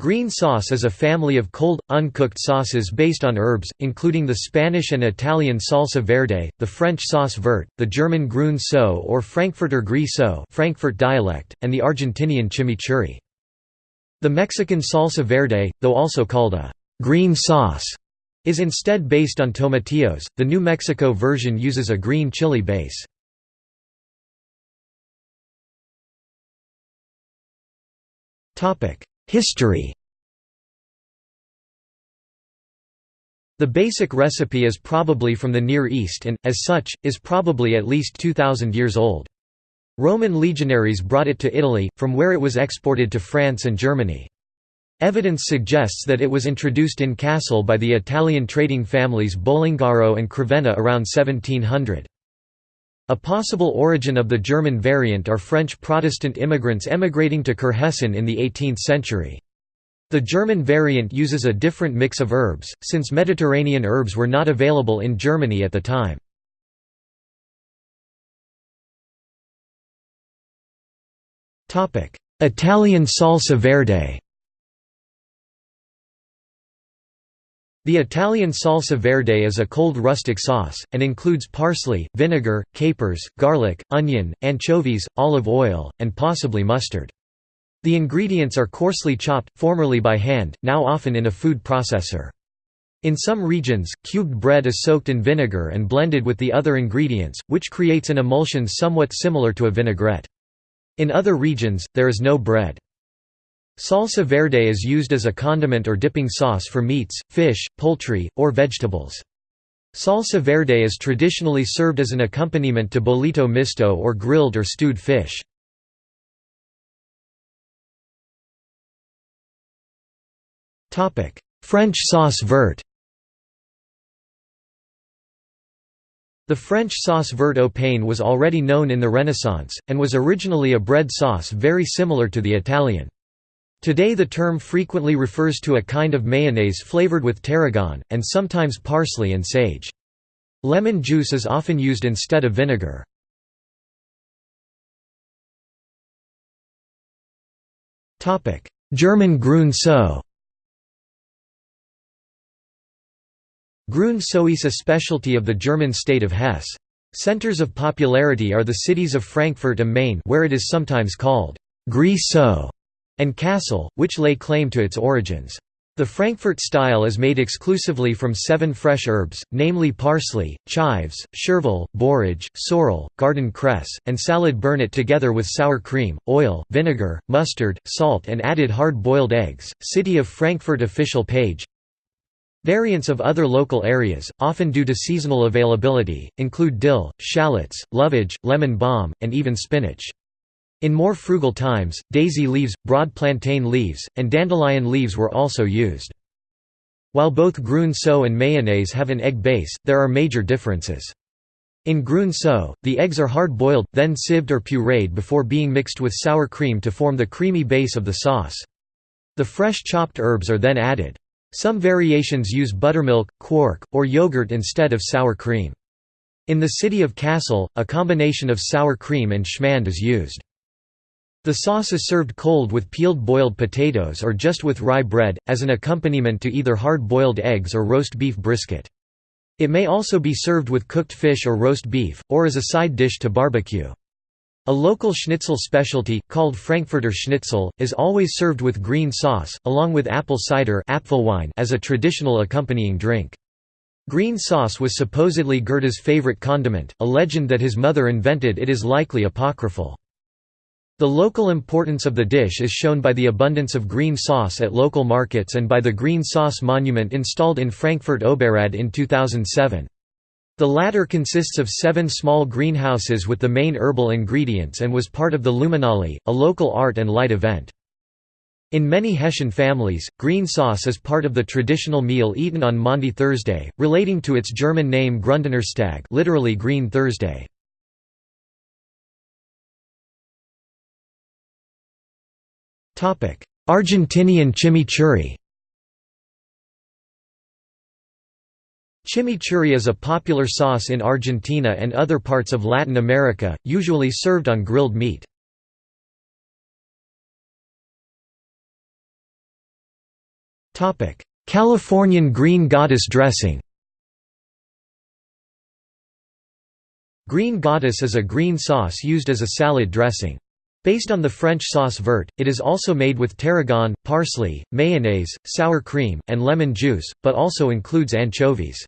Green sauce is a family of cold, uncooked sauces based on herbs, including the Spanish and Italian salsa verde, the French sauce verte, the German grün so or Frankfurter Gris so Frankfurt dialect, and the Argentinian chimichurri. The Mexican salsa verde, though also called a green sauce, is instead based on tomatillos. The New Mexico version uses a green chili base. History The basic recipe is probably from the Near East and, as such, is probably at least 2,000 years old. Roman legionaries brought it to Italy, from where it was exported to France and Germany. Evidence suggests that it was introduced in Kassel by the Italian trading families Bolongaro and Crevenna around 1700. A possible origin of the German variant are French Protestant immigrants emigrating to Kurhessen in the 18th century. The German variant uses a different mix of herbs, since Mediterranean herbs were not available in Germany at the time. Italian salsa verde The Italian salsa verde is a cold rustic sauce, and includes parsley, vinegar, capers, garlic, onion, anchovies, olive oil, and possibly mustard. The ingredients are coarsely chopped, formerly by hand, now often in a food processor. In some regions, cubed bread is soaked in vinegar and blended with the other ingredients, which creates an emulsion somewhat similar to a vinaigrette. In other regions, there is no bread. Salsa verde is used as a condiment or dipping sauce for meats, fish, poultry, or vegetables. Salsa verde is traditionally served as an accompaniment to bollito misto or grilled or stewed fish. French sauce verte The French sauce verte au pain was already known in the Renaissance, and was originally a bread sauce very similar to the Italian. Today the term frequently refers to a kind of mayonnaise flavored with tarragon, and sometimes parsley and sage. Lemon juice is often used instead of vinegar. German grün so Grün so is a specialty of the German state of Hesse. Centers of popularity are the cities of Frankfurt am Main where it is sometimes called Gris so and Kassel, which lay claim to its origins. The Frankfurt style is made exclusively from seven fresh herbs, namely parsley, chives, chervil, borage, sorrel, garden cress, and salad burnet together with sour cream, oil, vinegar, mustard, salt and added hard-boiled eggs. City of Frankfurt official page Variants of other local areas, often due to seasonal availability, include dill, shallots, lovage, lemon balm, and even spinach. In more frugal times, daisy leaves, broad plantain leaves, and dandelion leaves were also used. While both grün so and mayonnaise have an egg base, there are major differences. In grün so, the eggs are hard-boiled, then sieved or pureed before being mixed with sour cream to form the creamy base of the sauce. The fresh chopped herbs are then added. Some variations use buttermilk, quark, or yogurt instead of sour cream. In the city of Kassel, a combination of sour cream and schmand is used. The sauce is served cold with peeled boiled potatoes or just with rye bread, as an accompaniment to either hard-boiled eggs or roast beef brisket. It may also be served with cooked fish or roast beef, or as a side dish to barbecue. A local schnitzel specialty, called Frankfurter Schnitzel, is always served with green sauce, along with apple cider as a traditional accompanying drink. Green sauce was supposedly Goethe's favorite condiment, a legend that his mother invented it is likely apocryphal. The local importance of the dish is shown by the abundance of green sauce at local markets and by the green sauce monument installed in Frankfurt Oberrad in 2007. The latter consists of seven small greenhouses with the main herbal ingredients and was part of the Luminale, a local art and light event. In many Hessian families, green sauce is part of the traditional meal eaten on Maundy Thursday, relating to its German name Gründonnerstag literally Green Thursday. Argentinian chimichurri Chimichurri is a popular sauce in Argentina and other parts of Latin America, usually served on grilled meat. Californian green goddess dressing Green goddess is a green sauce used as a salad dressing. Based on the French sauce verte, it is also made with tarragon, parsley, mayonnaise, sour cream, and lemon juice, but also includes anchovies.